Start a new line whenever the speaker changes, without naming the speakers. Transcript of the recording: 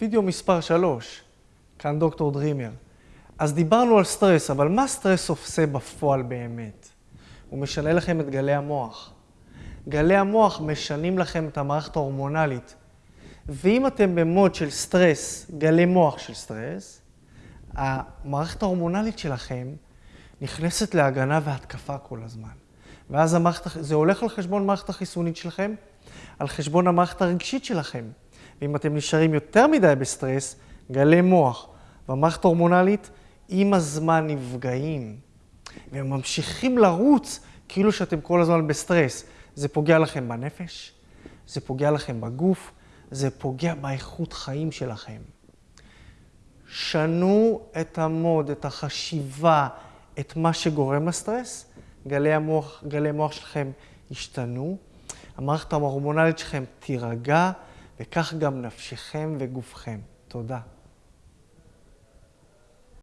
וידאו מספר 3, כאן דוקטור דרימר. אז דיברנו על סטרס, אבל מה סטרס עושה בפועל באמת? הוא משנה לכם את גלי המוח. גלי המוח משנים לכם את המערכת ההורמונלית. ואם אתם במוד של סטרס, גלי מוח של סטרס, המערכת ההורמונלית שלכם נכנסת להגנה והתקפה כל הזמן. ואז המערכת, זה הולך על חשבון המערכת החיסונית שלכם, על חשבון המערכת הרגשית שלכם. ואם אתם נשארים יותר מדי בסטרס, גלי מוח והמערכת ההורמונלית עם הזמן נפגעים. והם ממשיכים לרוץ כאילו שאתם כל הזמן בסטרס. זה פוגע לכם בנפש, זה פוגע לכם בגוף, זה פוגע באיכות חיים שלכם. שנו את המוד, את החשיבה, את מה שגורם לסטרס, גלי המוח, גלי המוח שלכם ישתנו, המערכת ההורמונלית שלכם תירגע, וכך גם נפשכם וגופכם. תודה.